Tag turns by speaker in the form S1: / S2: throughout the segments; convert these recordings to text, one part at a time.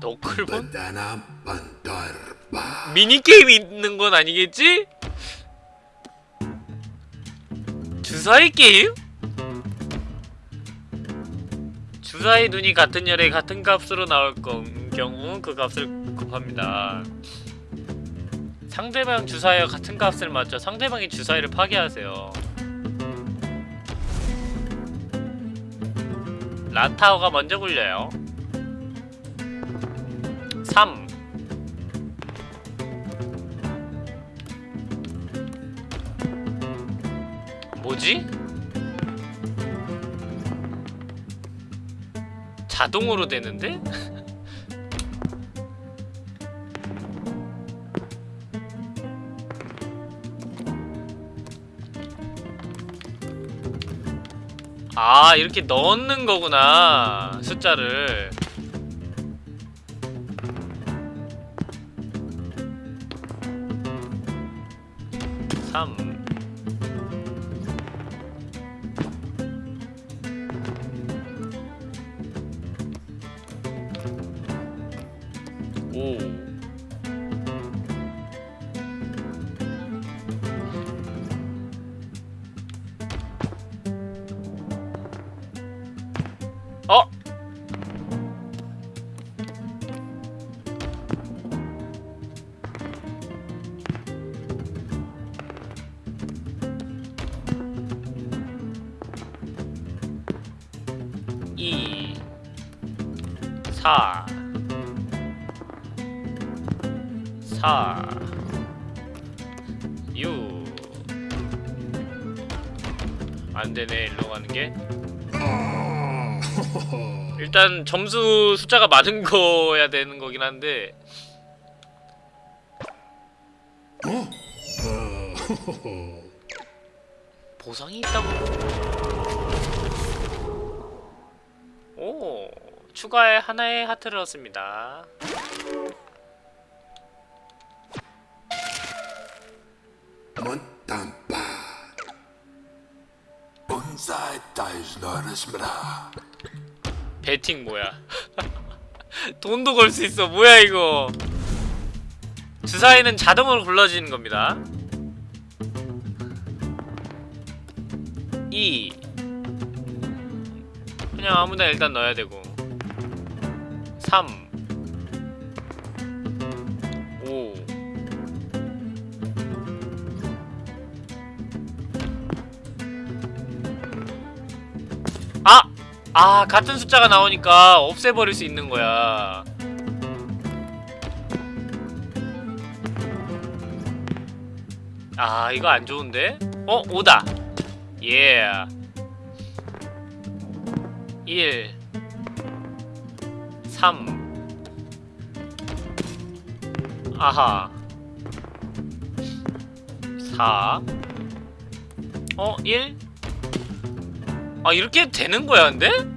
S1: 너클본? 미니게임이 있는 건 아니겠지? 주사위 게임? 주사위 눈이 같은 열에 같은 값으로 나올 건- 경우 그 값을 곱합니다. 상대방 주사위와 같은 값을 맞춰 상대방의 주사위를 파괴하세요. 라타오가 먼저 굴려요. 3 뭐지? 자동으로 되는데? 아 이렇게 넣는 거구나 숫자를 삼 일단 점수 숫자가 많은 거야 되는 거긴 한데 보상이 있다고 오 추가에 하나의 하트를 얻습니다
S2: Montampa. Bonsai tais norismra.
S1: 배팅 뭐야? 돈도 걸 수 있어. 뭐야 이거? 주사위는 자동으로 굴러지는 겁니다. 2 그냥 아무나 일단 넣어야 되고. 3 아! 아 같은 숫자가 나오니까 없애버릴 수 있는 거야 아 이거 안 좋은데? 어? 5다 예 yeah. 1 3 아하 4 어? 1 아 이렇게 되는 거야 근데?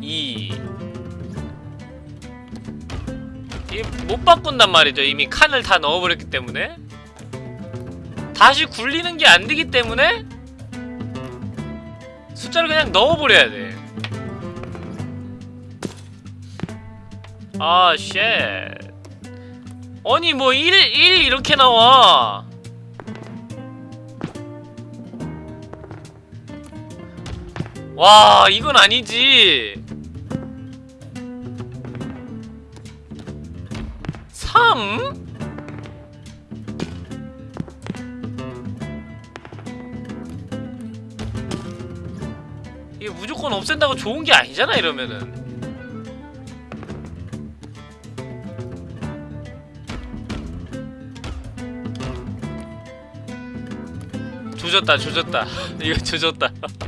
S1: 2 이못 바꾼단 말이죠 이미 칸을 다 넣어버렸기 때문에 다시 굴리는 게 안 되기 때문에 숫자를 그냥 넣어버려야 돼 아, 쉣. 아니, 뭐, 1, 1 이렇게 나와. 와 이건 아니지. 3? 이게 무조건 없앤다고 좋은 게 아니잖아 이러면은. 조졌다 조졌다. 이거 조졌다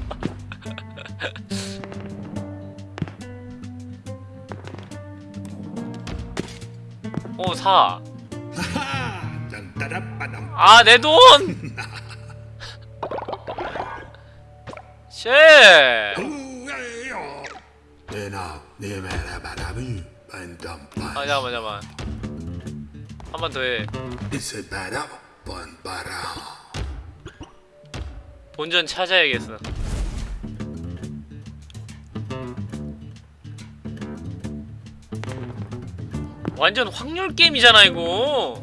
S1: 오, 4.
S2: Ha! Dantarapadam.
S1: 아, 내 돈! 쉣! 아, 잠깐만, 잠깐만. 한 번 더 해. 본전 찾아야겠어. 완전 확률 게임이잖아 이거.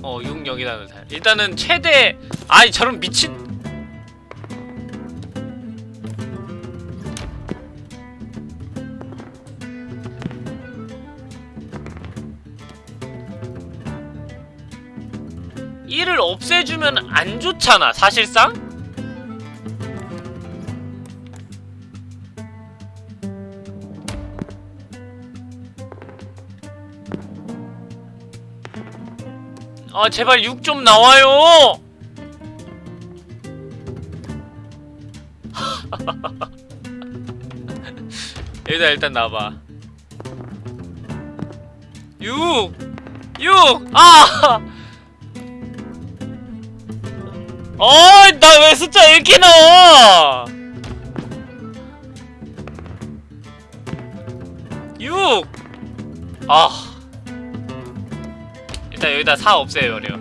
S1: 어, 6 여기다 넣자. 일단은 최대 아이 저런 미친. 이를 없애주면 안 좋잖아 사실상 아 제발 6 좀 나와요 여기다 일단 놔봐 6 6 아! 어이 나왜 숫자 이렇게 나와 6 아. 일단 여기다 4 없애버려.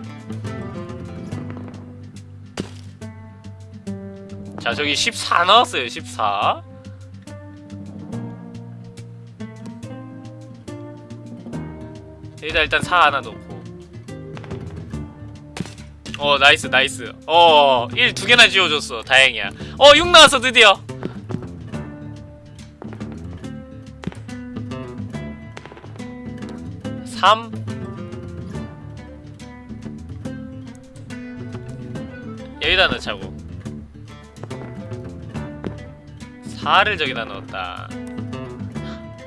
S1: 자 저기 14 나왔어요 14 여기다 일단 4 하나 놓고. 어 nice nice. 어1 두 개나 지워줬어. 다행이야. 어6 나왔어 드디어. 삼 여기다 넣자고 4를 저기다 넣었다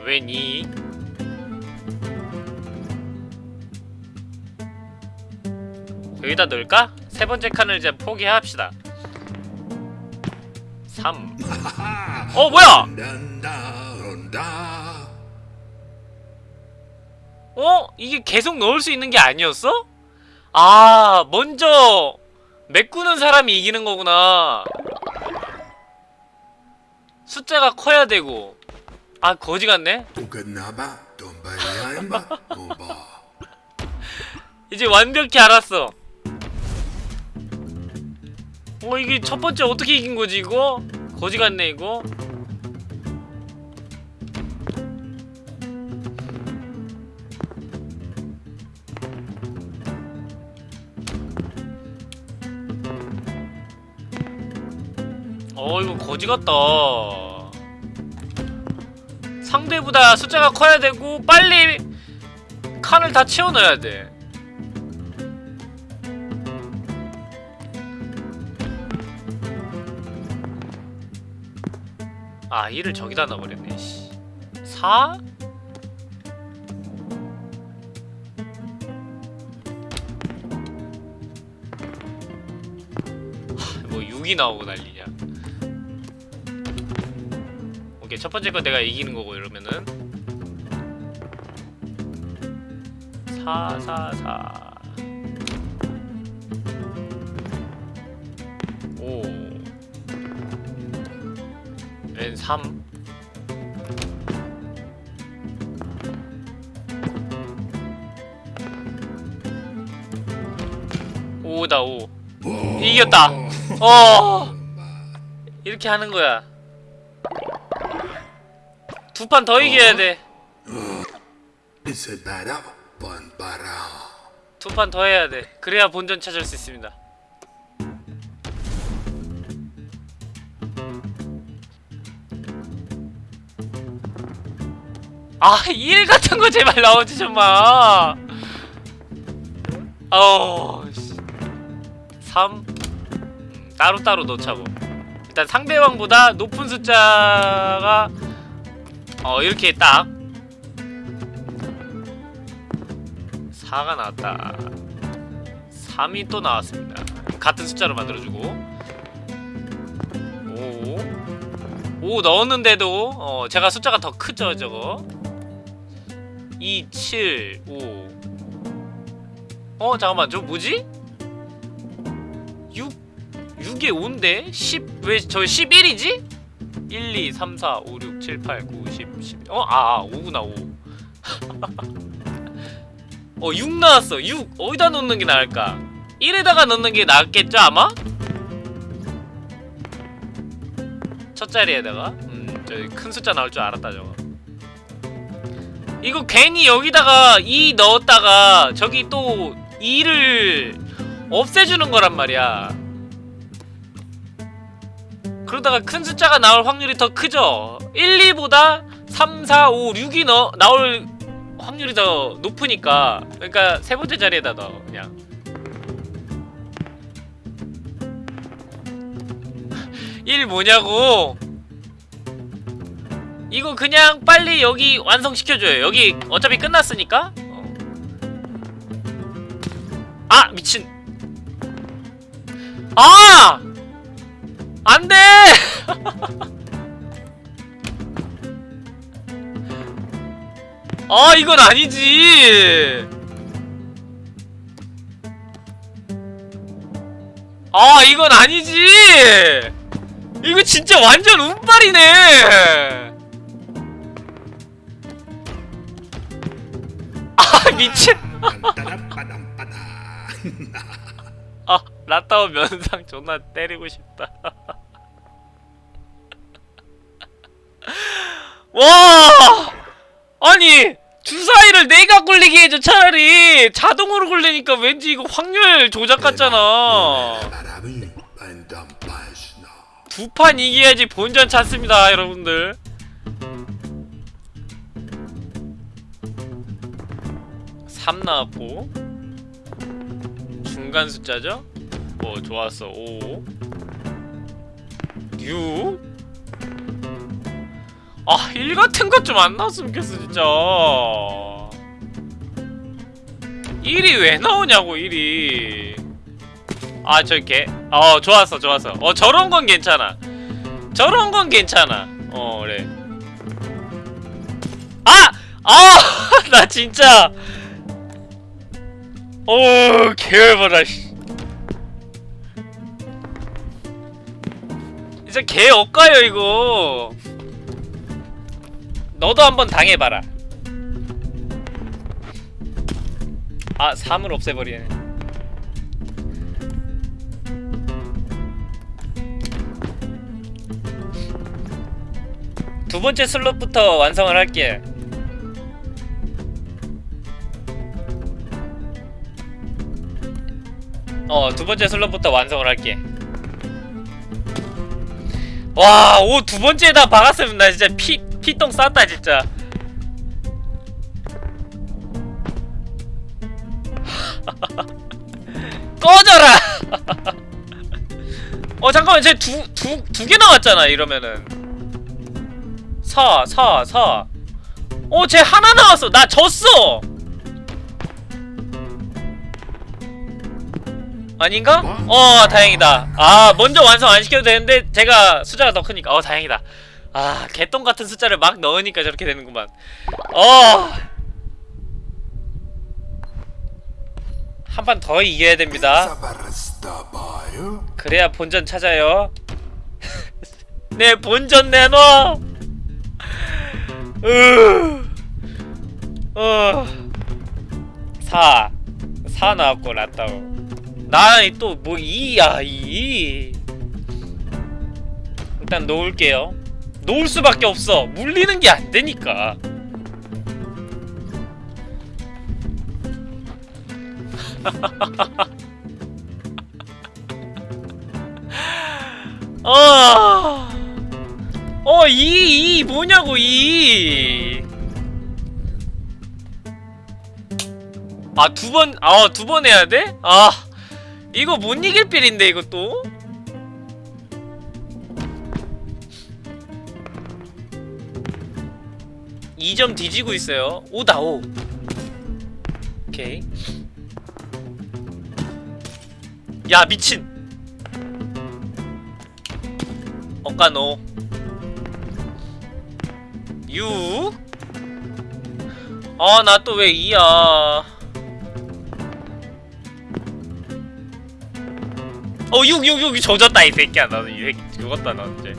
S1: 왜니? 여기다 넣을까? 세 번째 칸을 이제 포기합시다 3 어 뭐야 어? 이게 계속 넣을 수 있는 게 아니었어? 아 먼저 메꾸는 사람이 이기는 거구나. 숫자가 커야 되고. 아 거지 같네? 이제 완벽히 알았어. 어 이게 첫 번째 어떻게 이긴 거지 이거? 거지 같네 이거 이거 거지 같다 상대보다 숫자가 커야 되고 빨리 칸을 다 채워 넣어야 돼 아, 1을 저기다 넣어버렸네, 씨. 4? 하, 뭐 6이 나오고 난리냐. 오케이, 첫 번째 건 내가 이기는 거고, 이러면은. 4, 4, 4. 5. 왼 3. 오다 5. 이겼다. 어. 이렇게 하는 거야. 두 판 더 이겨야 돼.
S2: 바라 번바라
S1: 두판 더 해야 돼. 그래야 본전 찾을 수 있습니다. 아, 1 같은 거 제발 나오지 좀 마. 씨. 3. 음, 따로따로 넣자고. 일단 상대방보다 높은 숫자가 어, 이렇게 딱 4가 나왔다 3이 또 나왔습니다 같은 숫자로 만들어주고 5 5 넣었는데도 어, 제가 숫자가 더 크죠 저거 2 7 5 어? 잠깐만 저 뭐지? 6 6에 5인데? 10 왜 저 11이지? 1 2 3 4 5 6 7 8 9 10 11 어? 아, 아 5구나 5 어, 6 나왔어. 6. 어디다 넣는 게 나을까? 1에다가 넣는 게 낫겠죠, 아마? 첫 자리에다가 음, 저기 큰 숫자 나올 줄 알았다 저거. 이거 괜히 여기다가 2 넣었다가 저기 또 2를 없애주는 거란 말이야. 그러다가 큰 숫자가 나올 확률이 더 크죠. 1, 2보다 3, 4, 5, 6이 너, 나올 확률이 더 높으니까. 그러니까 세 번째 자리에다 넣어 그냥. 일 뭐냐고 이거 그냥 빨리 여기 완성시켜줘요 여기 어차피 끝났으니까 어. 아 미친 아 안 돼! 아 이건 아니지! 아 이건 아니지! 이거 진짜 완전 운빨이네! 아 미친 라따오 면상 존나 때리고 싶다 와 아니 주사위를 내가 굴리게 해줘 차라리 자동으로 굴리니까 왠지 이거 확률 조작 같잖아. 두 판 이겨야지 본전 찾습니다 여러분들 삼 나왔고 중간 숫자죠? 어 좋았어 5 6 아, 1 같은 것 좀 안 나왔으면 좋겠어, 진짜. 1이 왜 나오냐고, 1이. 아, 저 개. 어, 좋았어, 좋았어. 어, 저런 건 괜찮아. 저런 건 괜찮아. 어, 그래. 아! 아! 나 진짜. 어, 개열받아, 씨. 진짜 개 억가요, 이거. 너도 한번 당해봐라. 아, 3을 없애버리네. 두 번째 슬롯부터 완성을 할게. 어, 두 번째 슬롯부터 완성을 할게. 와, 오, 두 번째에다 박았으면 나 진짜 피, 피똥 쌌다, 진짜. 꺼져라! 어, 잠깐만, 쟤 두, 두, 두 개 나왔잖아, 이러면은. 사, 사, 사. 어, 쟤 하나 나왔어. 나 졌어! 아닌가? 어, 다행이다. 아, 먼저 완성 안 시켜도 되는데, 제가 숫자가 더 크니까. 어, 다행이다. 아, 개똥 같은 숫자를 막 넣으니까 저렇게 되는구만. 어! 한 판 더 이겨야 됩니다. 그래야 본전 찾아요. 내 본전 내놔. 으. 어. 4. 4 나왔고 라따오. 나또뭐 2야 2. 일단 놓을게요. 놓을 수밖에 없어. 물리는 게 안 되니까. 어. 어, 이, 이, 뭐냐고, 이. 아, 두 번, 아, 두 번 해야 돼? 아, 이거 못 이길 필인데, 이것도? 이 점 뒤지고 있어요. 5다, 5. 오케이. 야, 미친! 억가노 6 아, 나 또왜 2야. 어, 6, 6, 6, 조졌다, 이 새끼야. 나는 이 새끼 죽었다, 너 이제.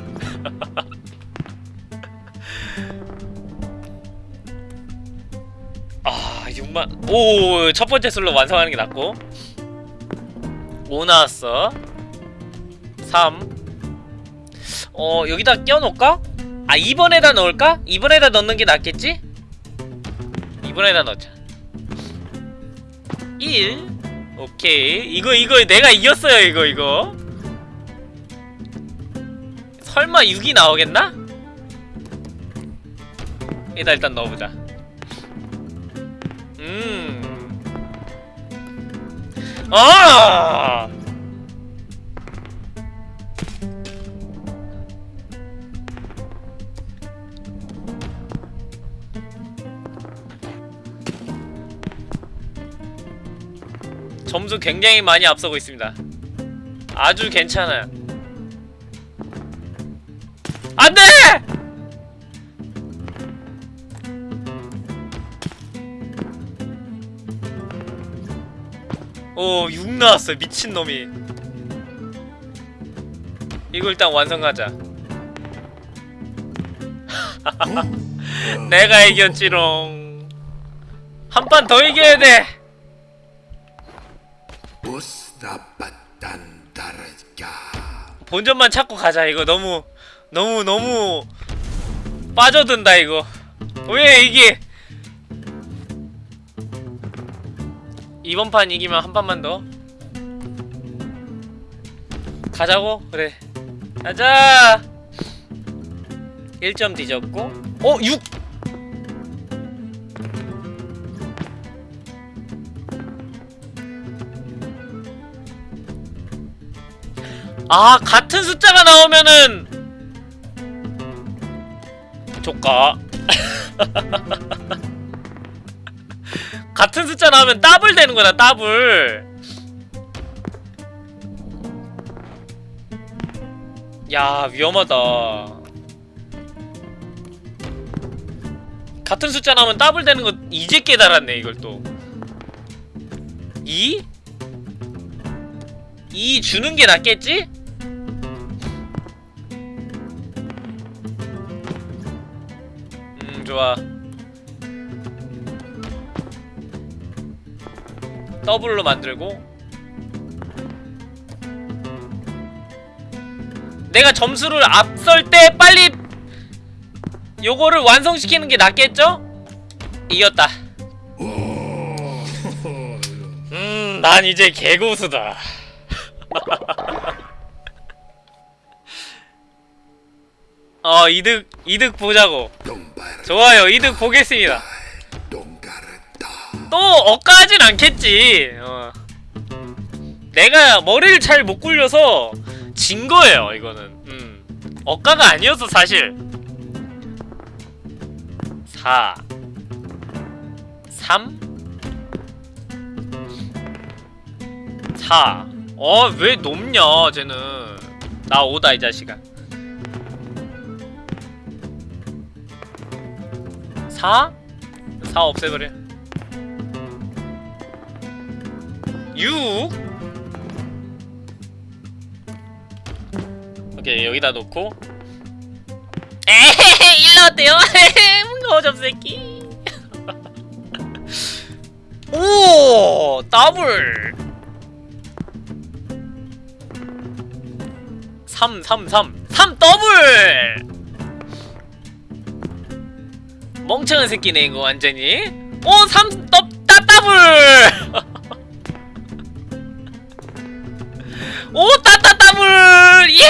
S1: 아, 6만. 오, 첫 번째 술로 완성하는 게 낫고. 5 나왔어. 3. 어 여기다 껴놓을까? 아 2번에다 넣을까? 2번에다 넣는 게 낫겠지? 2번에다 넣자 1 오케이 이거 이거 내가 이겼어요 이거 이거 설마 6이 나오겠나? 일단 일단 넣어보자 음 아! 점수 굉장히 많이 앞서고 있습니다. 아주 괜찮아요. 안 돼! 오, 6 나왔어. 미친놈이. 이거 일단 완성하자. 내가 이겼지롱. 한 판 더 이겨야 돼. 본전만 찾고 가자. 이거 너무 너무 너무 빠져든다 이거. 왜 이게? 이번 판 이기면 한 판만 더. 가자고? 그래. 가자! 1점 뒤졌고. 어 6! 아 같은 숫자가 나오면은. 조까 같은 숫자 나오면 더블 되는 거다 더블. 야 위험하다. 같은 숫자 나오면 더블 되는 거 이제 깨달았네 이걸 또. 2? 2 주는 게 낫겠지? 좋아. 더블로 만들고. 내가 점수를 앞설 때 빨리 요거를 완성시키는 게 낫겠죠? 이겼다. 음, 난 이제 개고수다 어 이득 이득 보자고. 좋아요 이득 보겠습니다. 또 억까하진 않겠지 어. 내가 머리를 잘 못 굴려서 진 거예요 이거는 음. 억까가 아니었어 사실 4 3 4 어, 왜 높냐, 쟤는. 나 오다, 이 자식아. 4? 4 없애버려. 6? 오케이, 여기다 놓고. 에헤헤, 일로 어때요? 거접 새끼. 오, 더블. 3 3 3 3 더블! 멍청한 새끼네 이거 완전히 오! 3 더, 따, 더블! 오! 따따 더블! 예!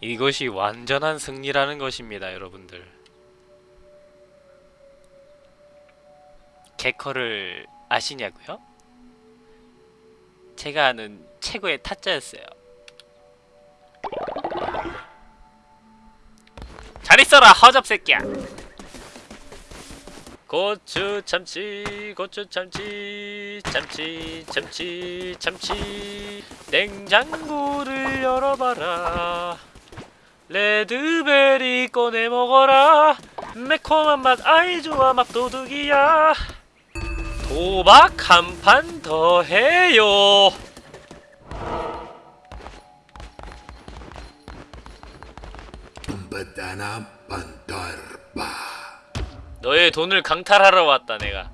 S1: 이것이 완전한 승리라는 것입니다 여러분들 개커를 아시냐고요? 제가 아는 최고의 타짜였어요. 잘 있어라 허접 새끼야. 고추 참치 고추 참치 참치 참치 참치 냉장고를 열어봐라 레드베리 꺼내 먹어라 매콤한 맛 아이 좋아 맛도둑이야 도박 한 판 더 해요. 너의 돈을 강탈하러 왔다 내가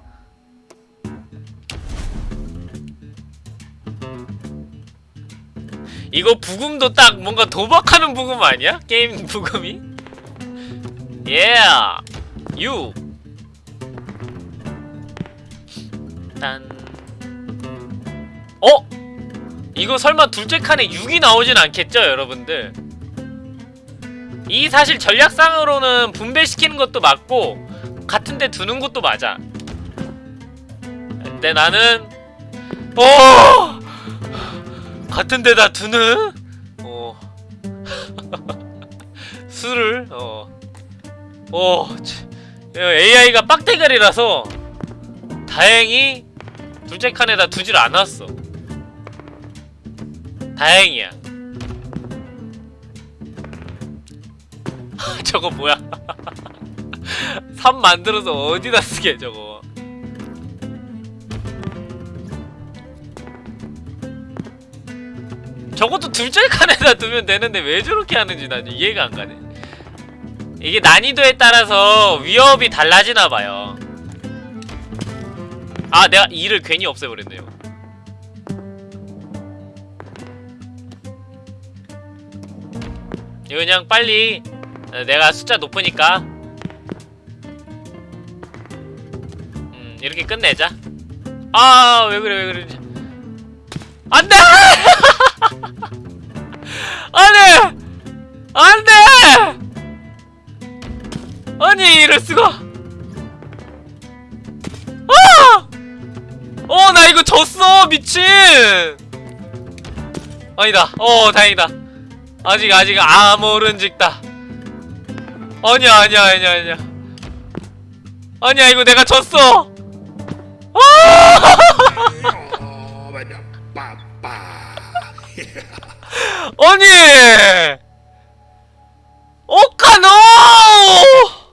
S1: 이거 부금도 딱 뭔가 도박하는 부금 아니야? 게임 부금이? Yeah! 유! 딴 어? 이거 설마 둘째 칸에 6이 나오진 않겠죠 여러분들 이 사실 전략상으로는 분배시키는 것도 맞고 같은데 두는 것도 맞아. 근데 나는 어 같은 데다 두는 어 수를 어어 AI가 빡대가리라서 다행히 둘째 칸에다 두질 않았어. 다행이야. 저거 뭐야? 3 만들어서 어디다 쓰게 저거? 저것도 둘째 칸에다 두면 되는데 왜 저렇게 하는지 난 이해가 안 가네. 이게 난이도에 따라서 위협이 달라지나 봐요. 아, 내가 2를 괜히 없애버렸네요. 이거 그냥 빨리 어, 내가 숫자 높으니까. 음 이렇게 끝내자. 아 왜 그래 왜 그래. 안돼! 안돼 안돼! 아니 이럴 수가. 아! 어 나 이거 졌어 미친. 아니다. 어 다행이다. 아직 아직 아모른직다 아니야 아니야 아니야 아니야 아니야 이거 내가 졌어 아! 아니 오카노.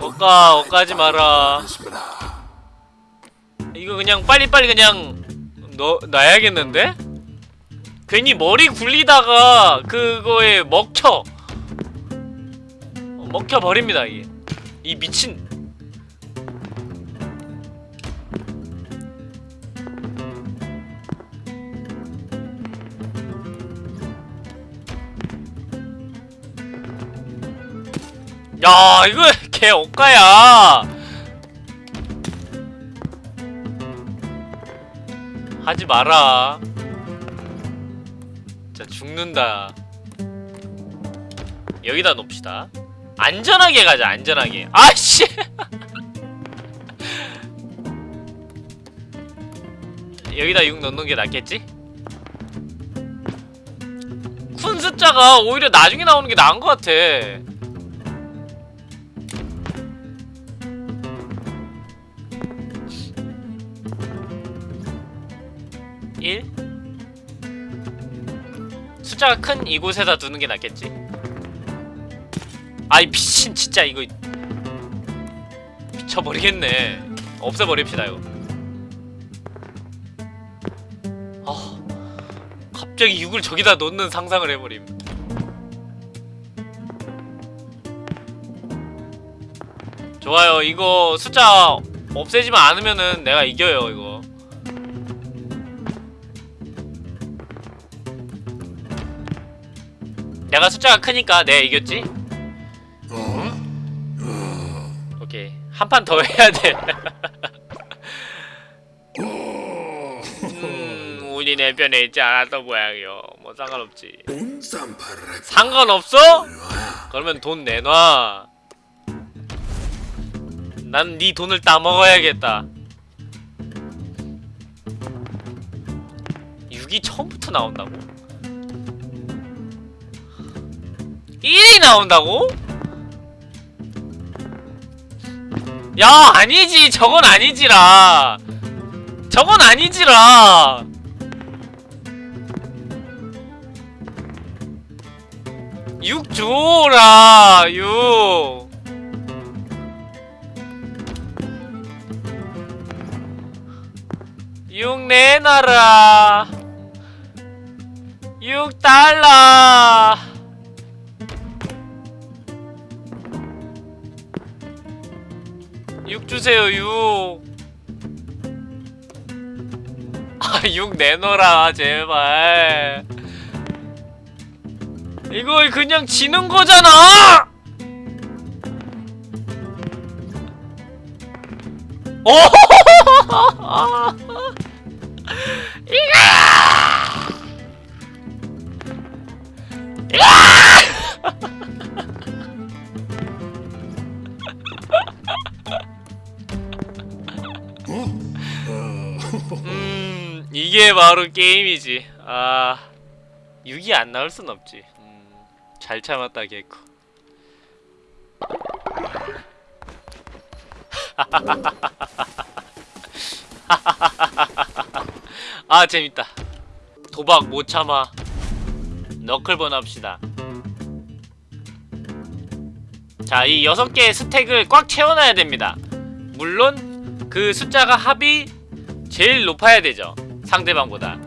S1: 오까 오까지 마라. 이거 그냥 빨리빨리 그냥 넣, 놔야겠는데? 괜히 머리 굴리다가 그거에 먹혀. 어, 먹혀버립니다 이게. 이 미친. 야 이거 개 억가야 하지 마라. 진짜 죽는다. 여기다 놓읍시다. 안전하게 가자, 안전하게. 아씨! 여기다 6 넣는 게 낫겠지? 큰 숫자가 오히려 나중에 나오는 게 나은 것 같아. 숫자가 큰 이곳에다 두는 게 낫겠지. 아이 미친 진짜 이거 미쳐버리겠네. 없애버립시다 이거. 아 갑자기 6을 저기다 놓는 상상을 해버림. 좋아요. 이거 숫자 없애지만 않으면은 내가 이겨요 이거 내가 숫자가 크니까 내가 이겼지?
S2: Oh,
S1: 오케이 한 판 더 해야 돼. 음, 운이 내 편에 있지 않았던 모양이요. 뭐 상관없지. 상관없어? 그러면 돈 내놔. 난 네 돈을 따먹어야겠다. 6이 처음부터 나온다고? 1이 나온다고? 야 아니지. 저건 아니지라. 저건 아니지라. 육 줘라 육. 육 내놔라. 육 달라 6 주세요 6 아, 6 내놔라, 제발. 이거 그냥 지는 거잖아! 오! 음, 이게 바로 게임이지. 아, 6이 안 나올 순 없지. 음, 잘 참았다, 개코. 아, 재밌다. 도박 못 참아. Knucklebone 합시다. 자, 이 여섯 개의 스택을 꽉 채워놔야 됩니다. 물론 그 숫자가 합이 제일 높아야 되죠. 상대방보다.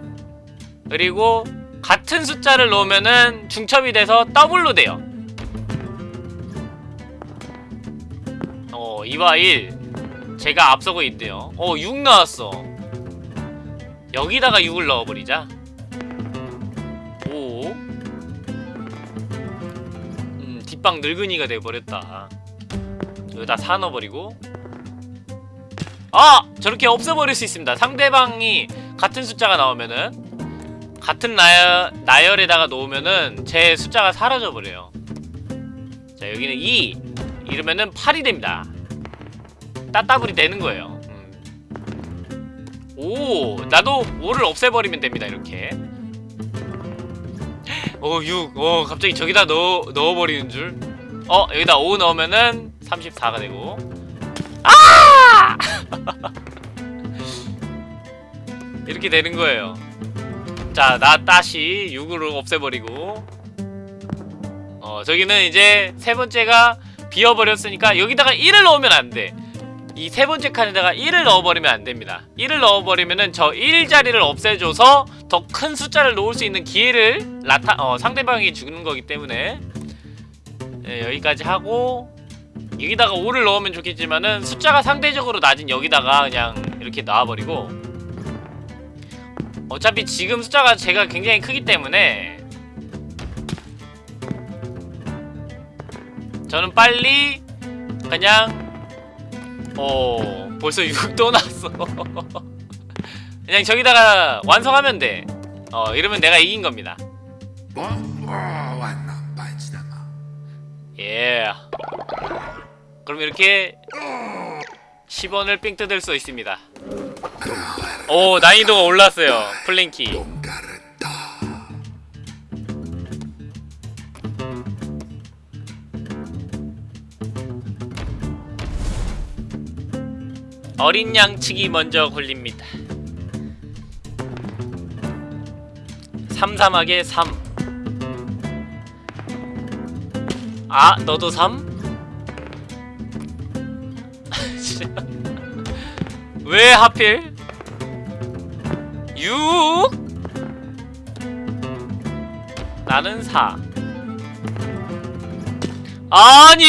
S1: 그리고 같은 숫자를 넣으면은 중첩이 돼서 더블로 돼요. 어, 2와 1. 제가 앞서고 있대요. 어, 6 나왔어. 여기다가 6을 넣어버리자. 5. 음, 뒷방 늙은이가 돼버렸다. 여기다 4 넣어버리고. 아! 저렇게 없애버릴 수 있습니다. 상대방이 같은 숫자가 나오면은 같은 나열, 나열에다가 놓으면은 제 숫자가 사라져버려요. 자 여기는 2 이러면은 8이 됩니다. 따따블이 되는 거예요. 음. 오 나도 5를 없애버리면 됩니다. 이렇게 오 6. 어 갑자기 저기다 넣어, 넣어버리는 줄. 어 여기다 5 넣으면은 34가 되고 아! 이렇게 되는 거예요. 자, 나 다시 6으로 없애버리고 어, 저기는 이제 세 번째가 비어버렸으니까 여기다가 1을 넣으면 안 돼. 이 세 번째 칸에다가 1을 넣어버리면 안 됩니다. 1을 넣어버리면은 저 1자리를 없애줘서 더 큰 숫자를 놓을 수 있는 기회를 나타, 어, 상대방이 주는 거기 때문에 예, 여기까지 하고 여기다가 5를 넣으면 좋겠지만은 숫자가 상대적으로 낮은 여기다가 그냥 이렇게 놔버리고 어차피 지금 숫자가 제가 굉장히 크기 때문에 저는 빨리 그냥 어 벌써 6도 났어 그냥 저기다가 완성하면 돼 어 이러면 내가 이긴 겁니다
S2: 뭐? 어.
S1: 예 그럼 이렇게 10원을 삥 뜯을 수 있습니다 오 난이도가 올랐어요 플랭키. 어린 양측이 먼저 걸립니다. 삼삼하게 3. 아, 너도 3? 왜 하필? 6? 나는 4. 아니?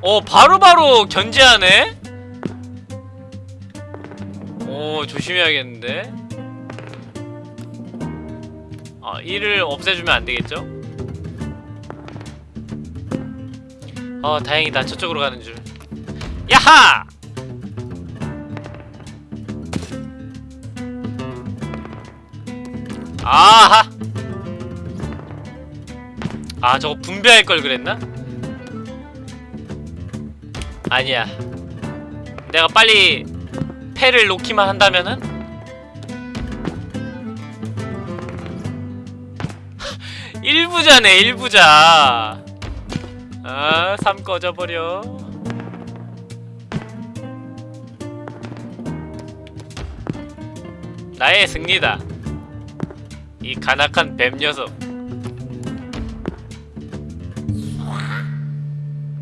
S1: 어, 바로 바로 견제하네? 오 조심해야겠는데 아 1을 없애주면 안되겠죠? 어 다행이다 저쪽으로 가는 줄 야하! 아하! 아 저거 분배할 걸 그랬나? 아니야 내가 빨리 패를 놓기만 한다면은 일부자네 일부자 아, 3 꺼져버려 나의 승리다. 이 간악한 뱀 녀석.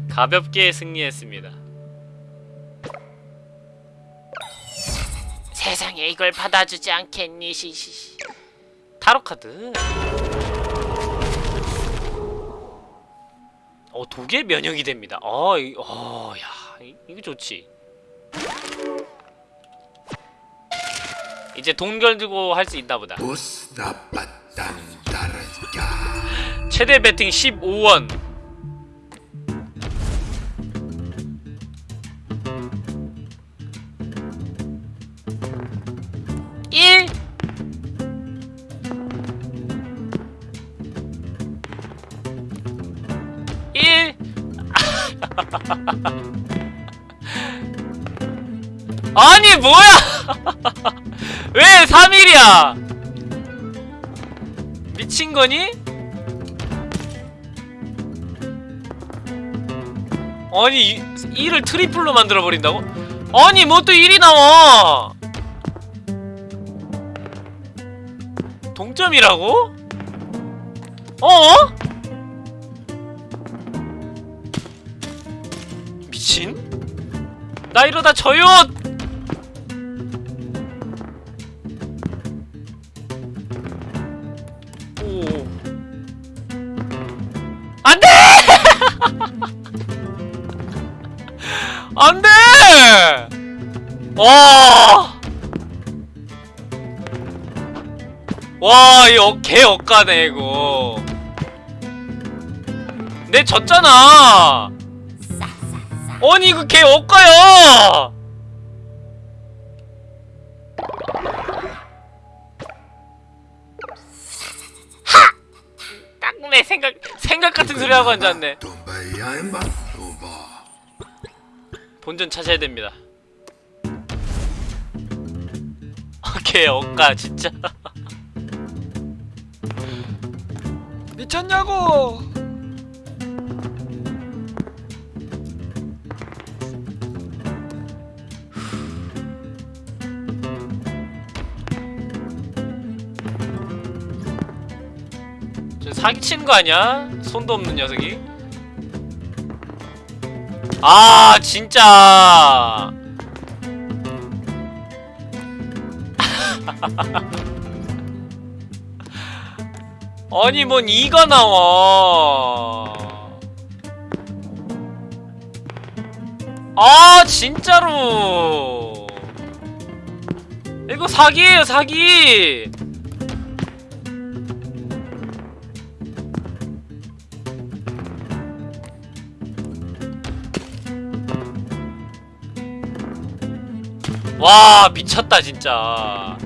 S1: 가볍게 승리했습니다. 세상에 이걸 받아주지 않겠니 시시시. 타로 카드. 어 독에 면역이 됩니다. 어, 이, 어, 야 이, 이거 좋지 이제 돈 걸고 할 수 있나 보다. 최대 배팅 15원. 일. 일. 아니 뭐야? 왜 3일이야? 미친 거니? 아니 이, 1을 트리플로 만들어 버린다고? 아니 뭐 또 1이 나와 동점이라고? 어? 미친? 나 이러다 져요! 와! 와, 이거 개 억가네 이거. 내 졌잖아. 아니 이거 개 억가야. 하! 딱 내 생각 생각 같은 소리 하고 앉았네. 본전 찾아야 됩니다. 오케이 억가 진짜.
S3: 미쳤냐고!
S1: 저 사기치는 거 아니야? 손도 없는 녀석이. 아 진짜. 아니 뭔 이가 나와. 아 진짜로. 이거 사기예요 사기. 와 미쳤다 진짜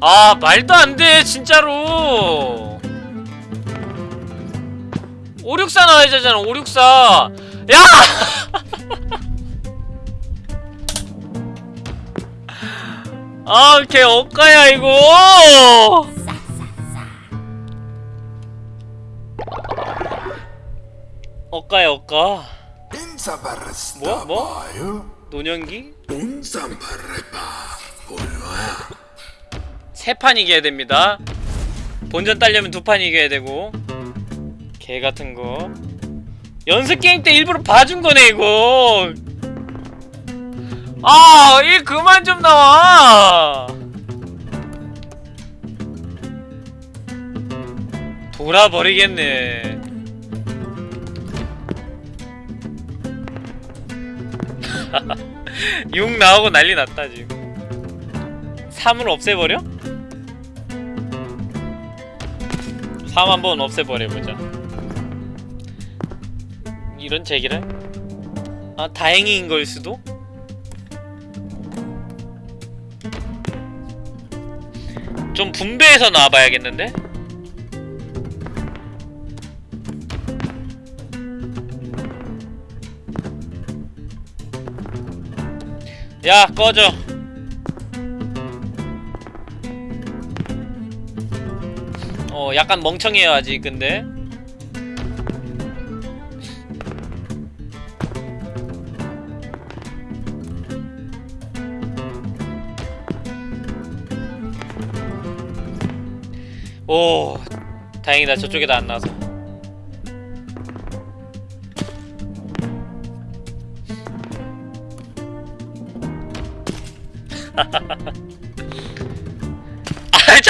S1: 아 말도 안 돼 진짜로 564 나와야 되잖아 564 야! 아, 걔 억가야, 이거! 억가야, 억가. Mo?
S2: tayo.
S1: 노년기? 세 판 이겨야 됩니다. 본전 따려면 두 판 이겨야 되고. 개 같은 거. 연습 게임 때 일부러 봐준 거네, 이거. 아, 일 그만 좀 나와. 돌아버리겠네. 육 나오고 난리 났다, 지금. 3을 없애버려? 3 한번 없애버려보자 이런 제기를? 아 다행인 걸 수도? 좀 분배해서 나와봐야겠는데? 야 꺼져 어 약간 멍청해요 아직 근데. 오 다행이다. 저쪽에다 안 나와서. 아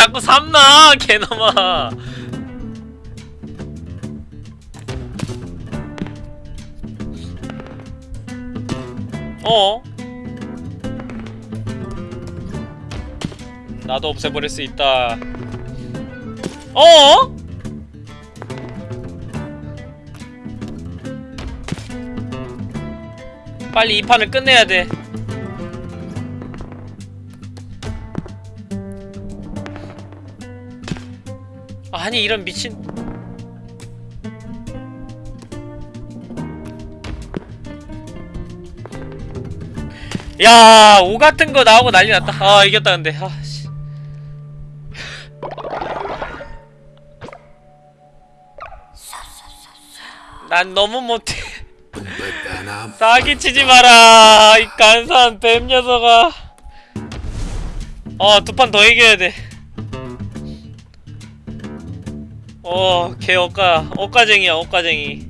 S1: 자꾸 삼나 개놈아 어? 나도 없애버릴 수 있다 어? 빨리 이 판을 끝내야 돼 아니 이런 미친 야, 오 같은 거 나오고 난리 났다. 아, 이겼다 근데. 아, 씨. 난 너무 못해. 사기치지 마라. 이 간사한 뱀 녀석아. 어, 두 판 더 이겨야 돼. 어, 개 억까, 억까쟁이야, 억까쟁이.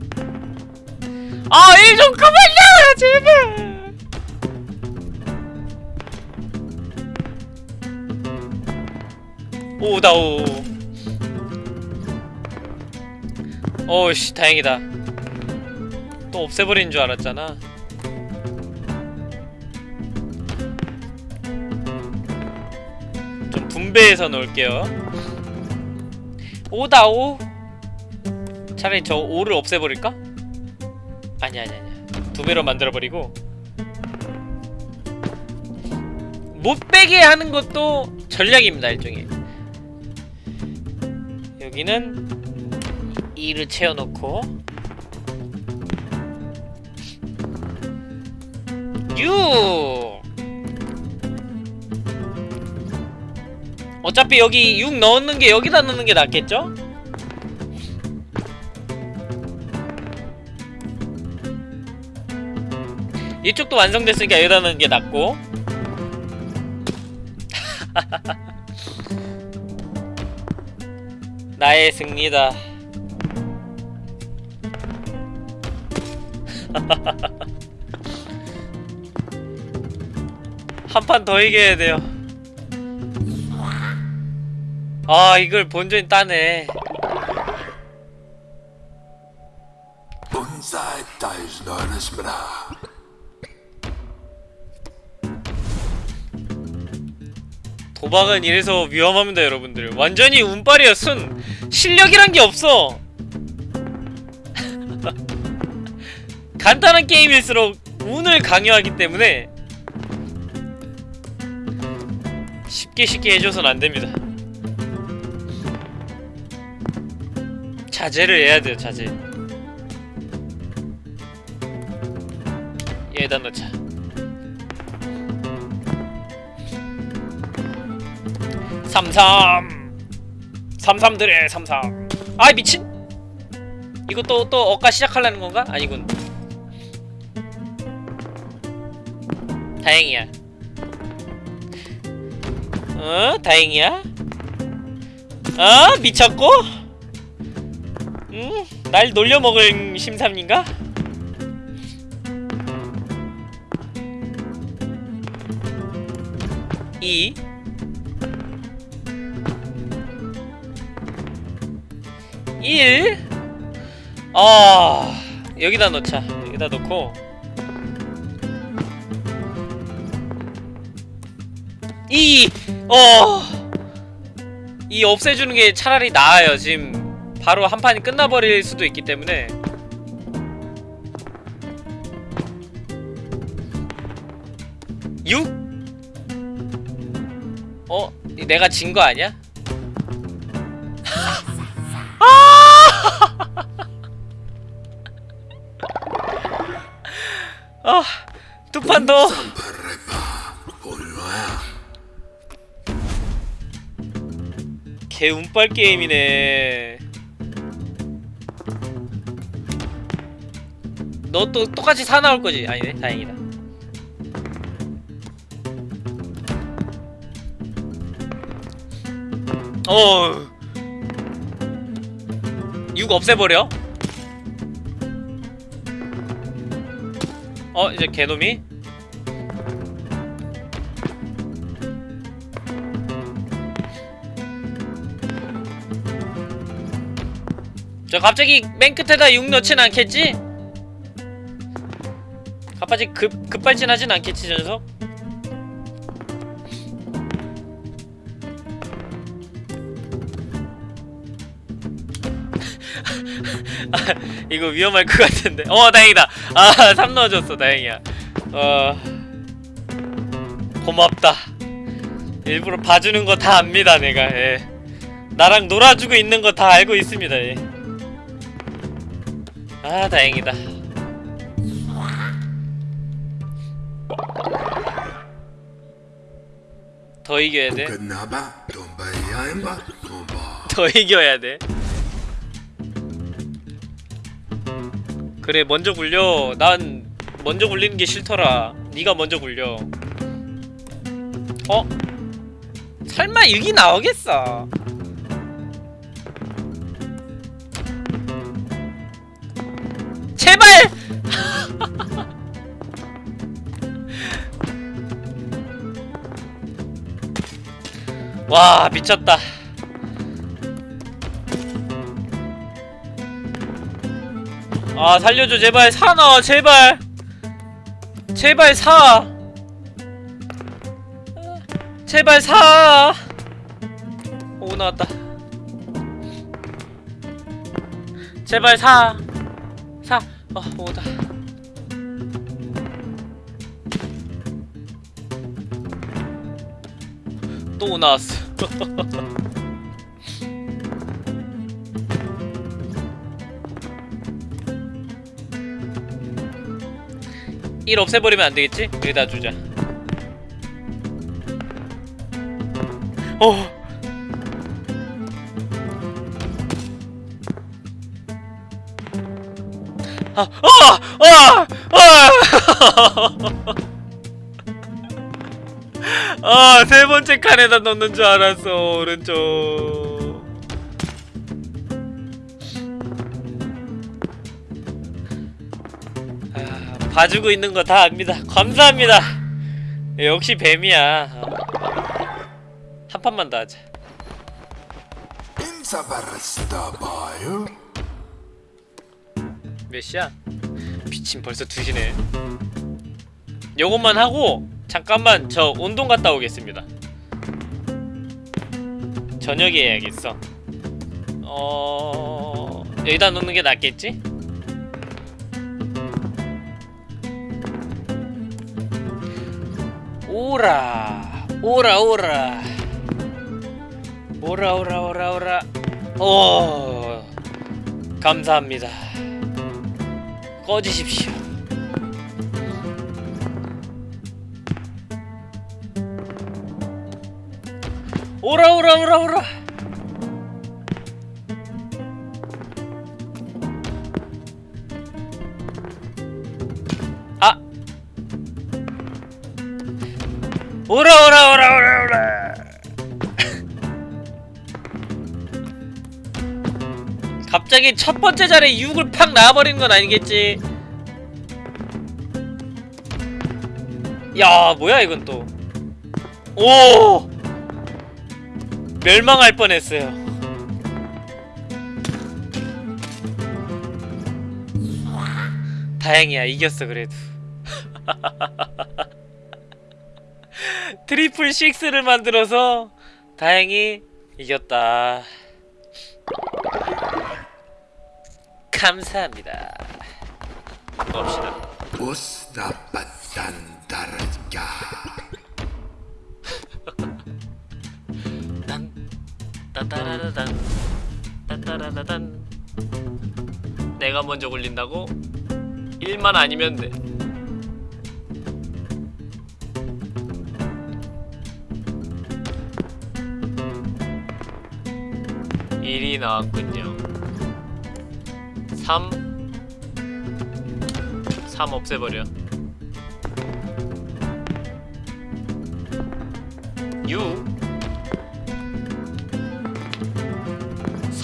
S1: 아, 일 좀 그만야, 제발. 오다 오. 어씨 다행이다. 또 없애버린 줄 알았잖아. 좀 분배해서 놓을게요. 오다 오. 차라리 저 오를 없애버릴까? 아니 아니 아니. 두 배로 만들어버리고. 못 빼게 하는 것도 전략입니다 일종의. 여기는 2를 채워놓고 6 어차피 여기 6 넣는 게 여기다 넣는 게 낫겠죠? 이쪽도 완성됐으니까 여기다 넣는 게 낫고 나의 승리다. 한 판 더 이겨야 돼요. 아, 이걸 본전이 따네. 도박은 이래서 위험합니다, 여러분들. 완전히 운빨이야, 순. 실력이란 게 없어. 간단한 게임일수록 운을 강요하기 때문에 쉽게 쉽게 해줘선 안 됩니다. 자제를 해야 돼요, 자제. 얘에다 넣자. 삼삼 삼삼들의 삼삼 아 미친 이거 또 또 억가 시작하려는 건가? 아니군 다행이야 어? 다행이야 어? 미쳤고? 응? 날 놀려먹을 심삼인가? 이 일 아, 여기다 넣자. 여기다 넣고. 이, 어, 이 없애주는 게 차라리 나아요. 지금 바로 한 판이 끝나버릴 수도 있기 때문에. 육? 어? 내가 진 거 아니야? 아, 두판 더. 개 운빨 게임이네. 너 또 똑같이 사 나올 거지? 아니네, 다행이다. 어. 6 없애버려. 어, 이제 개놈이. 저 갑자기 맨 끝에다 6 넣진 않겠지? 갑, 아직 급 급발진하진 않겠지 저 녀석? 아, 이거 위험할 것 같은데. 어, 다행이다. 아, 3 넣어줬어. 다행이야. 어. 고맙다. 일부러 봐주는 거 다 압니다, 내가. 예. 나랑 놀아주고 있는 거 다 알고 있습니다. 예. 아, 다행이다. 더 이겨야 돼. 더 이겨야 돼. 그래 먼저 굴려. 난 먼저 굴리는 게 싫더라. 네가 먼저 굴려. 어? 설마 여기 나오겠어? 와 미쳤다. 아 살려줘 제발. 사나 제발. 제발 사. 제발 사. 오 나왔다. 제발 사. 사. 어 오다 또 나왔어 일 없애버리면 안 되겠지? 여기다 주자. 어. 아, 아, 아, 아. 아, 세 번째 칸에다 넣는 줄 알았어, 오른쪽. 아, 봐주고 있는 거 다 압니다. 감사합니다. 역시 뱀이야. 어. 한 판만 더 하자. 몇 시야? 미친 벌써 2시네. 요것만 하고 잠깐만 저 운동 갔다 오겠습니다. 저녁에 해야겠어. 어... 여기다 놓는 게 낫겠지? 오라 오라 오라 오라 오라 오라 오라 오 감사합니다 꺼지십시오 오라 오라 오라 오라. 아. 오라 오라 오라 오라 오라. 갑자기 첫 번째 자리에 6을 팍 나와버리는 건 아니겠지? 야 뭐야 이건 또. 오! 멸망할 뻔했어요. 다행이야 이겼어 그래도. 트리플 식스를 만들어서 다행히 이겼다. 감사합니다. 봅시다 따따라라단 따따라라단. 내가 먼저 굴린다고? 1만 아니면 돼. 일이 나왔군요. 3 3 없애버려. 6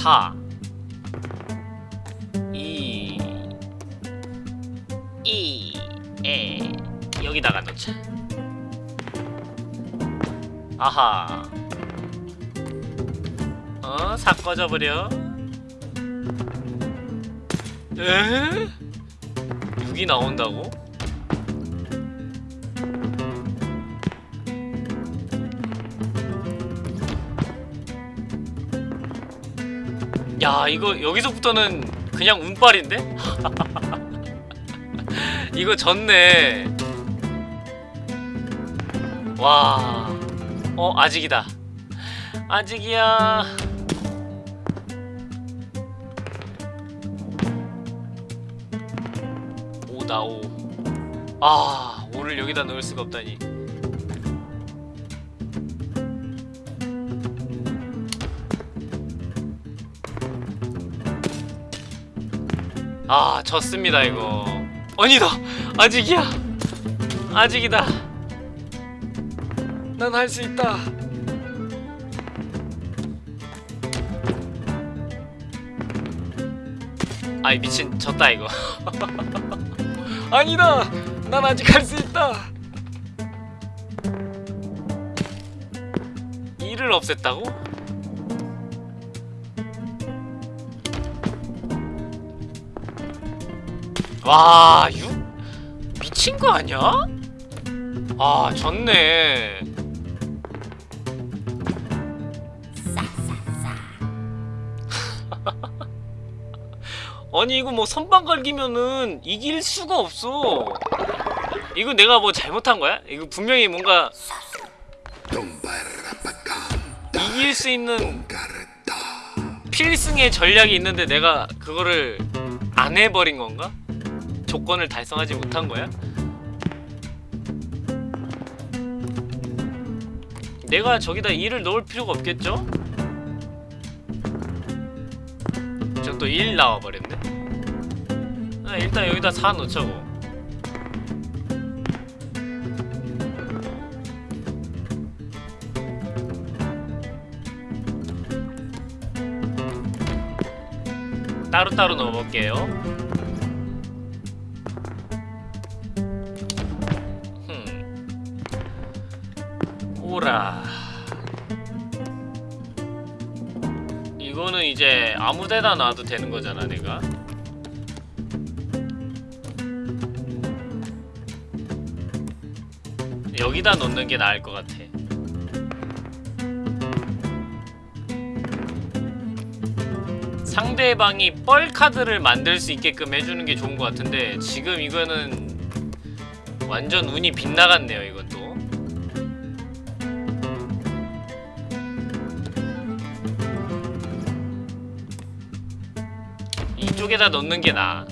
S1: 4 2 2에 여기다가 넣자 아하 어? 사 꺼져버려 에? 6이 나온다고? 야 이거 여기서부터는 그냥 운빨인데? 이거 졌네 와 어 아직이다 아직이야 오다 오. 아 오를 여기다 넣을 수가 없다니. 아 졌습니다 이거. 아니다 아직이야 아직이다. 난 할 수 있다. 아이 미친 졌다 이거. 아니다! 난 아직 할 수 있다! 이를 없앴다고? 와, 6? 미친 거 아니야? 아, 졌네. 아니 이거 뭐 선방 걸기면은 이길 수가 없어. 이거 내가 뭐 잘못한 거야? 이거 분명히 뭔가 이길 수 있는 필승의 전략이 있는데 내가 그거를 안 해버린 건가? 조건을 달성하지 못한 거야? 내가 저기다 2를 넣을 필요가 없겠죠? 저또1 나와버렸네 아, 일단 여기다 4 넣자고 따로따로 넣어볼게요 오라 이거는 이제 아무데나 놔도 되는 거잖아 내가. 여기다 넣는 게 나을 것 같아. 상대방이 뻘 카드를 만들 수 있게끔 해주는 게 좋은 것 같은데 지금 이거는 완전 운이 빗나갔네요 이건 또 이쪽에다 넣는 게 나아.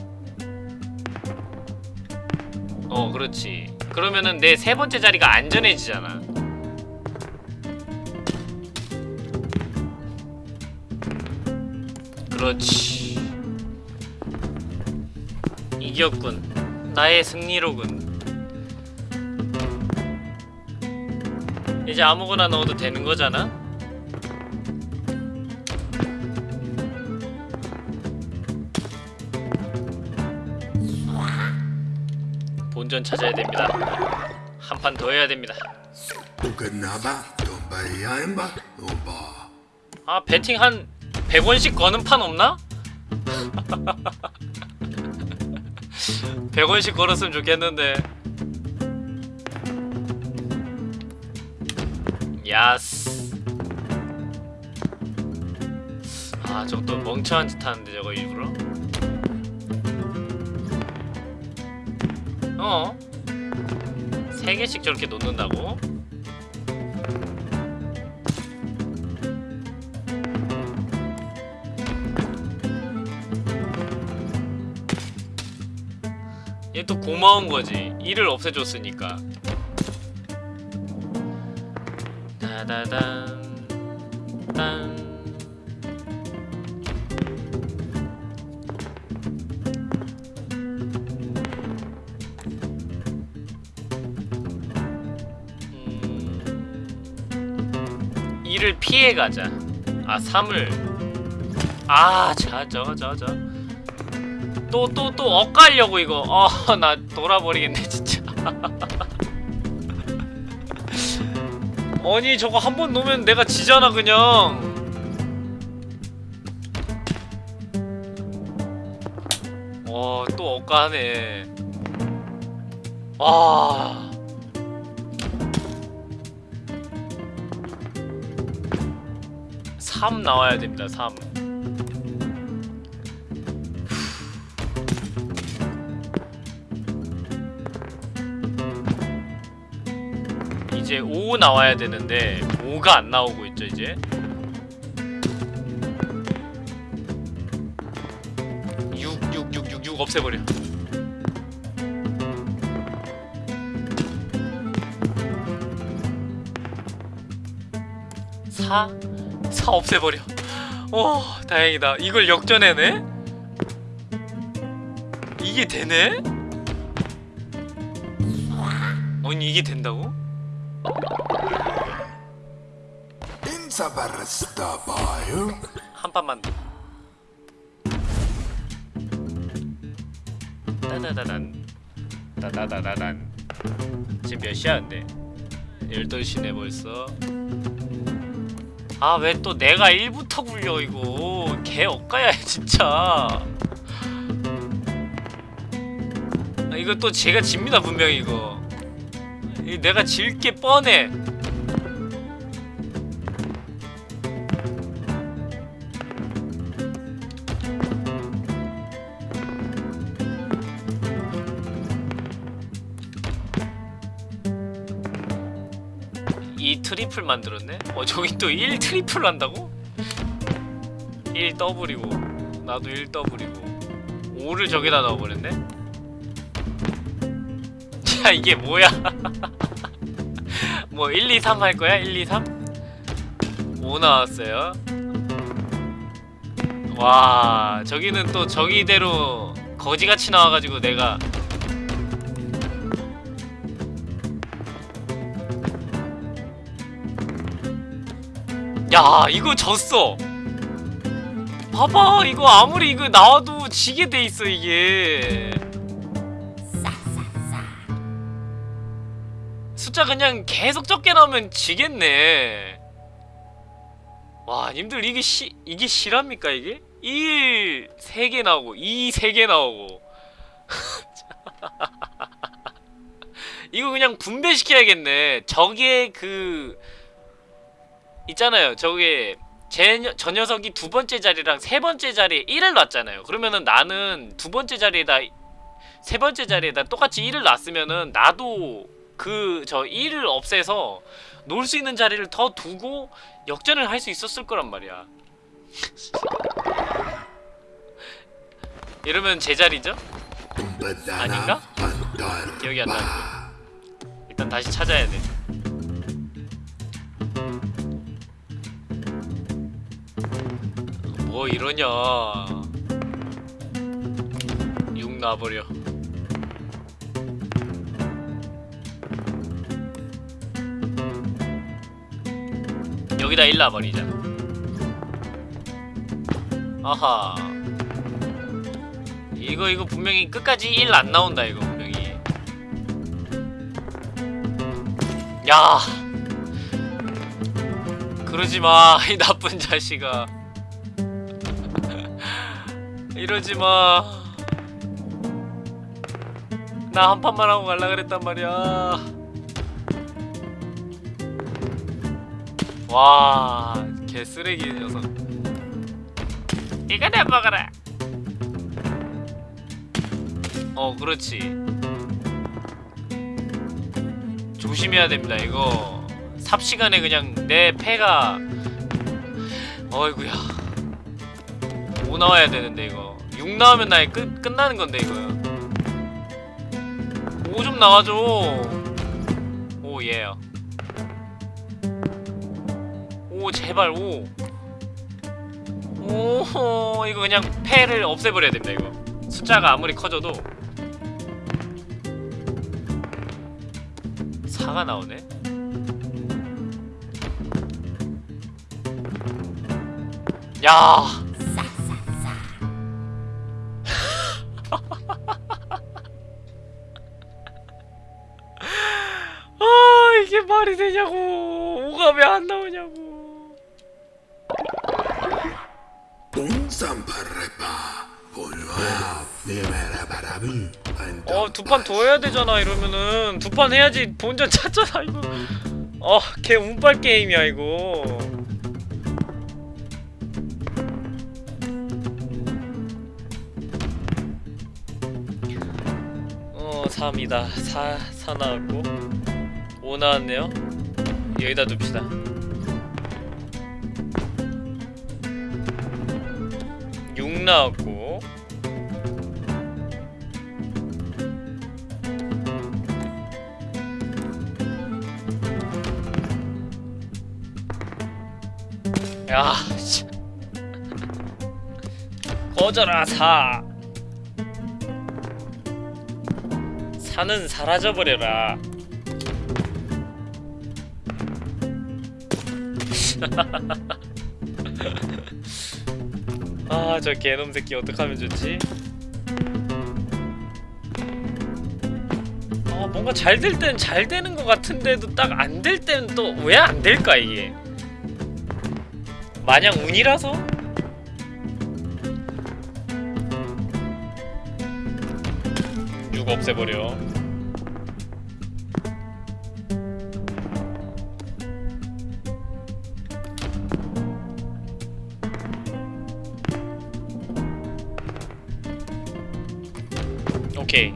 S1: 어 그렇지. 그러면은 내 세 번째 자리가 안전해지잖아. 그렇지. 이겼군. 나의 승리로군. 이제 아무거나 넣어도 되는 거잖아? 본전 찾아야 됩니다. 한 판 더 해야 됩니다. 아 배팅 한 100원씩 거는 판 없나? 100원씩 걸었으면 좋겠는데. 야스. 아또 멍청한 짓 하는데 저거 일부러 어? 세 개씩 저렇게 놓는다고? 얘 또 고마운 거지. 일을 없애줬으니까. 다다단 딴. 가자. 아 3을. 아자저저저. 또 또 또 엇갈려고 이거. 어 나 돌아버리겠네 진짜. 아니 저거 한 번 놓으면 내가 지잖아 그냥. 와또 엇가네. 와 3 나와야 됩니다 3 이제 5 나와야 되는데 5가 안 나오고 있죠 이제 6 6 6 6 6 없애 버려. 4 사 없애버려 오 다행이다 이걸 역전해내? 이게 되네? 아니 이게 된다고? 한 판만 더. 따다다단 따다다다단 지금 몇 시야 근데 8시네 벌써 아 왜 또 내가 1부터 굴려 이거? 개 엇가야 진짜. 아, 이거 또 제가 집니다 분명히 이거. 이 내가 질 게 뻔해 triple 만들었네? 어 저기 또 1 triple 한다고? 1 더블이고 나도 1 더블이고 5를 저기다 넣어버렸네? 자 이게 뭐야 뭐 1, 2, 3 할 거야? 1, 2, 3? 5 나왔어요 와 저기는 또 저기대로 거지같이 나와가지고 내가 야 이거 졌어. 봐봐 이거 아무리 이거 나와도 지게 돼 있어 이게. 숫자 그냥 계속 적게 나오면 지겠네. 와 님들 이게 시 이게 실합니까 이게? 1 3개 나오고 2 3개 나오고. 이거 그냥 분배시켜야겠네. 저게 그 있잖아요. 저게 제, 녀- 저 녀석이 두 번째 자리랑 세 번째 자리에 1을 놨잖아요. 그러면은 나는 두 번째 자리에다 세 번째 자리에다 똑같이 1을 놨으면은 나도 그 저 1을 없애서 놀 수 있는 자리를 더 두고 역전을 할 수 있었을 거란 말이야. 이러면 제 자리죠?
S2: Pandar.
S1: 기억이 안 나는데. 일단 다시 찾아야 돼. 뭐 이러냐. 6 놔버려. 여기다 1 놔버리자. 아하. 이거 이거 분명히 끝까지 1안 나온다 이거 분명히. 야 그러지 마, 이 나쁜 자식아. 이러지 마. 나 한 판만 하고 갈라 그랬단 말이야. 와, 개 쓰레기 녀석. 이거 내 먹어라. 어, 그렇지. 조심해야 됩니다 이거 삽시간에 그냥 내 패가 어이구야 5 나와야 되는데 이거 6 나오면 나의 끝, 끝나는 건데 이거 5좀 나와줘. 오 예요 오 제발 5오 이거 그냥 패를 없애버려야 됩니다 이거. 숫자가 아무리 커져도. 4가 나오네. 야. 왜 안 나오냐고. 어 두 판 더 해야 되잖아 이러면은. 두 판 해야지 본전 찾잖아 이거. 어걔 운빨 게임이야 이거. 어 3이다. 4, 4 나왔고. 5 나왔네요 여기다 둡시다. 육 나왔고 야, 씨. 꺼져라 사. 사는 사라져버려라. 아, 저 개놈 새끼 어떡하면 좋지? 아, 뭔가 잘 될 땐 잘 되는 것 같은데도 딱 안될 때는 또왜 안 될까 이게? 마냥 운이라서? 육 없애버려. 오케이.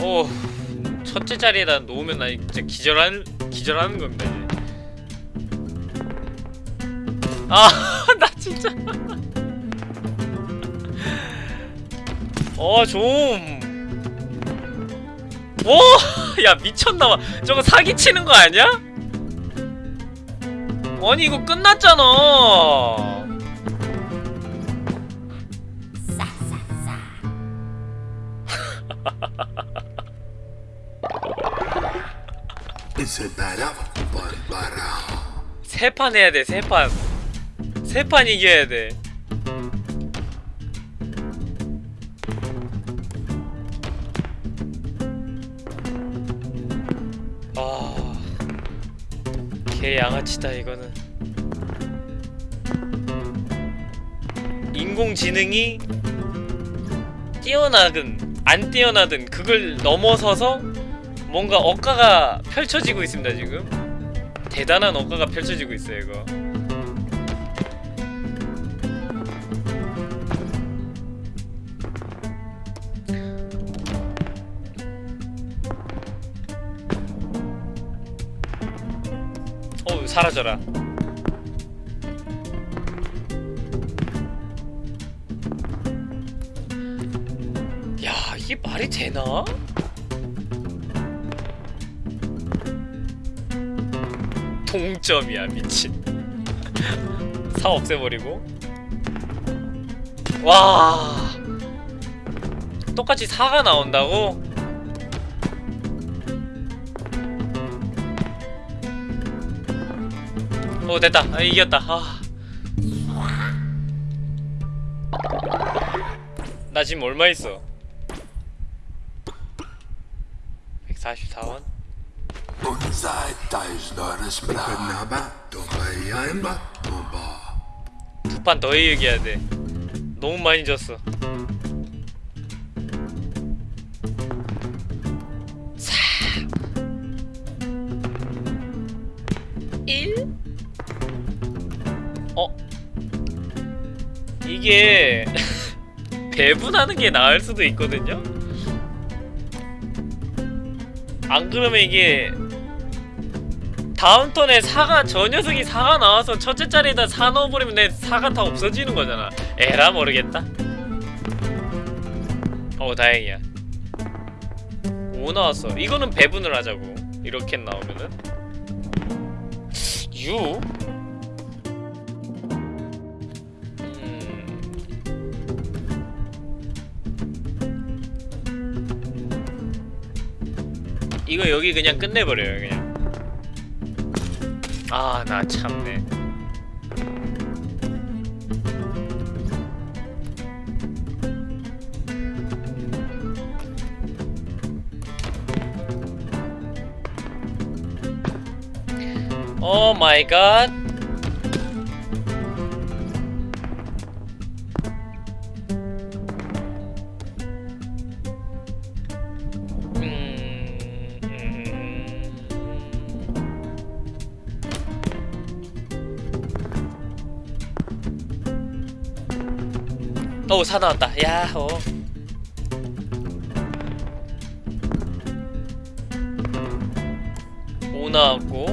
S1: 오, 첫째 자리에다 놓으면 나 진짜 기절한 기절하는 겁니다. 이제. 아, 나 진짜. 어, 좀. 오, 야 미쳤나봐. 저거 사기 치는 거 아니야? 아니 이거 끝났잖아. 세 판 해야 돼, 세 판. 세 판 이겨야 돼. 아, 개 양아치다 이거는. 인공지능이 뛰어나든 안 뛰어나든 그걸 넘어서서 뭔가 억가가 펼쳐지고 있습니다 지금. 대단한 억가가 펼쳐지고 있어요 이거 어우 사라져라 야 이게 말이 되나? 동점이야 미친. 사 없애버리고. 와. 똑같이 4가 나온다고? 어 됐다. 아, 이겼다. 아. 나 지금 얼마 있어? 144원 두판더 얘기해야 돼. 너무 많이 졌어. 사. 1. 어? 이게 배분하는 게 나을 수도 있거든요. 안 그러면 이게 다음 턴에 사가 저 녀석이 사가 나와서 첫째 자리에다 사 넣어버리면 내 사가 다 없어지는 거잖아. 에라 모르겠다. 어 다행이야. 5 나왔어. 이거는 배분을 하자고. 이렇게 나오면은 6? 음. 이거 여기 그냥 끝내버려요 그냥. 아, 나 참네. 오 마이 갓. 오, 사 나왔다. 야호. 오 나왔고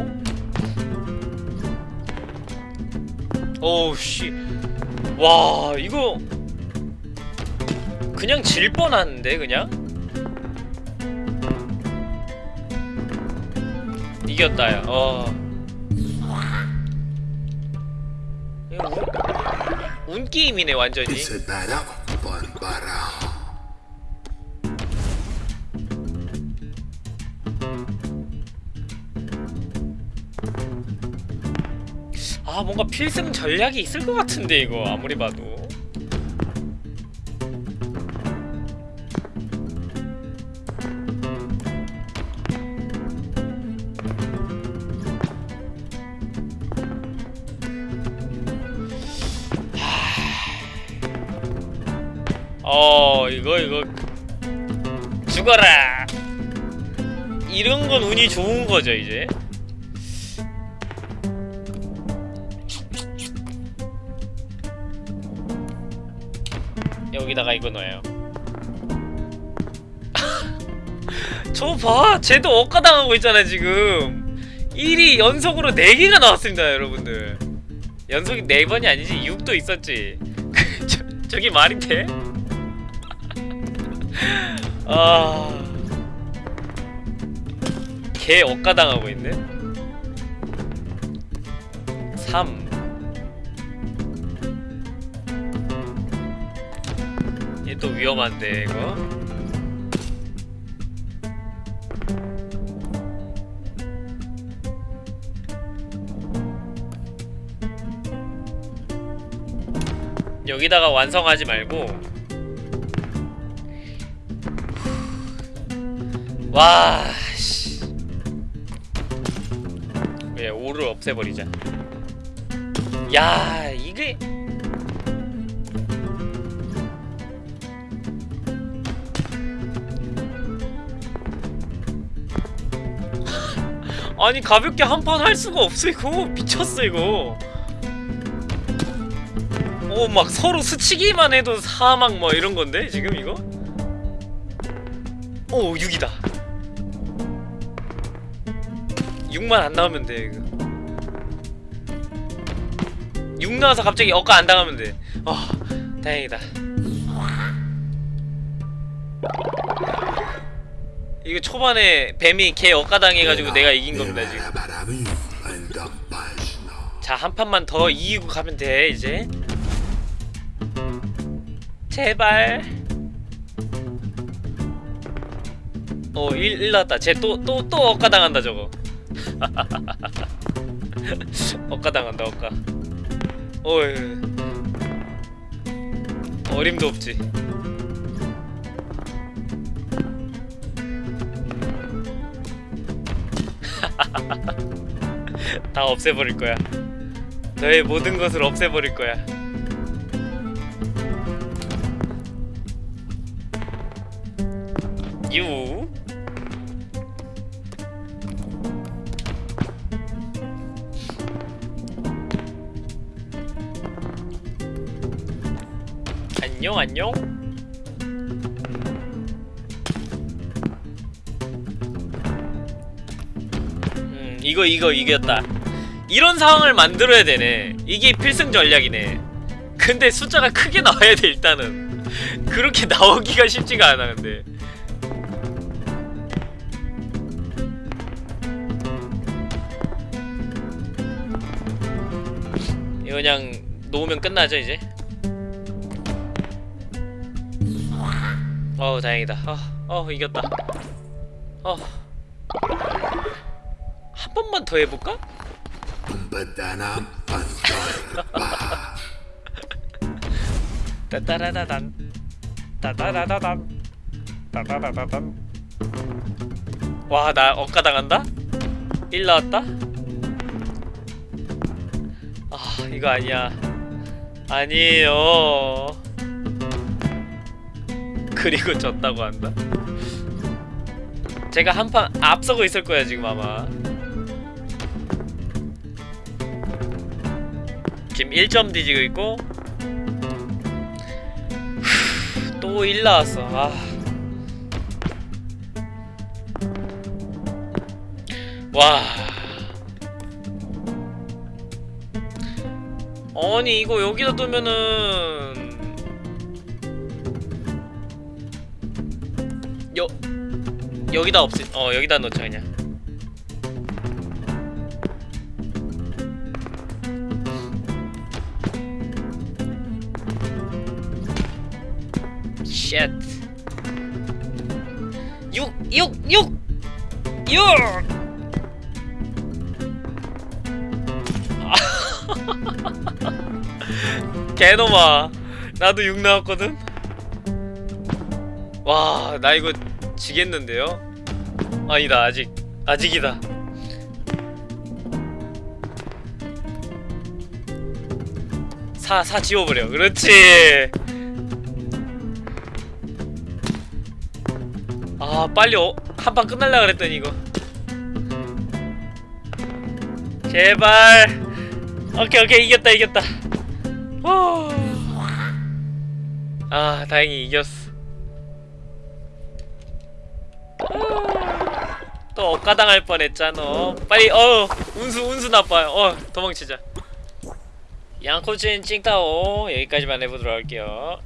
S1: 오우 씨. 와, 이거 그냥 질 뻔한데 그냥? 이겼다 야. 어. 이거 운, 운 게임이네 완전히.
S2: Barao.
S1: 아 뭔가 필승 전략이 있을 것 같은데 이거 아무리 봐도 이거 죽어라 이런 건 운이 좋은 거죠 이제 여기다가 이거 넣어요. 저 봐! 쟤도 억가당하고 있잖아 지금 1위 연속으로 4개가 나왔습니다 여러분들 연속이 4번이 아니지 6도 있었지 저, 저기 돼? 아... 개 억가당하고 있네. 3 얘 또 위험한데 이거. 여기다가 완성하지 말고 와 씨. 왜 5를 없애버리자. 야 이게. 아니 가볍게 한 판 할 수가 없어 이거. 미쳤어 이거. 오 막 서로 스치기만 해도 사막 뭐 이런 건데 지금 이거? 오 6이다 6만 안 나오면 돼 이거. 6 나와서 갑자기 억까 안 당하면 돼. 아, 다행이다. 이거 초반에 뱀이 개 억가당해가지고 내가 이긴 겁니다 지금. 자 한 판만 더 이기고 가면 돼 이제. 제발. 어 1, 1 나왔다. 쟤 또 또 또 억가당한다 저거 억가당한다 억가. 어이. 어림도 없지. 다 없애버릴 거야. 너의 모든 것을 없애버릴 거야. 유 안녕 안녕. 음 이거 이거 이겼다. 이런 상황을 만들어야 되네. 이게 필승 전략이네. 근데 숫자가 크게 나와야 돼 일단은. 그렇게 나오기가 쉽지가 않아 근데. 이거 그냥 놓으면 끝나죠 이제 어우 다행이다 어, 어 이겼다 어. 한 번만 더 해볼까? 따따라다단 따따라다단 따따라다단 와나 억가당한다? 1 나왔다? 아 이거 아니야 아니에요 그리고 졌다고 한다? 제가 한 판 앞서고 있을 거야 지금 아마 지금 1점 뒤지고 있고 또 1 나왔어 아. 와 아니 이거 여기다 두면은 여 여기다 없애 어 여기다 넣자 그냥. 쉣 6 6 6 6 개놈아. 나도 6 나왔거든? 와 나 이거 지겠는데요? 아니다 아직 아직이다. 사, 사 지워버려. 그렇지. 아 빨리 어, 한판 끝날라 그랬더니 이거. 제발. 오케이 오케이. 이겼다 이겼다. 후. 아 다행히 이겼어 또 억가당할 뻔했잖아 빨리 어 운수 운수 나빠요. 어 도망치자. 양코진 찡따오. 여기까지만 해보도록 할게요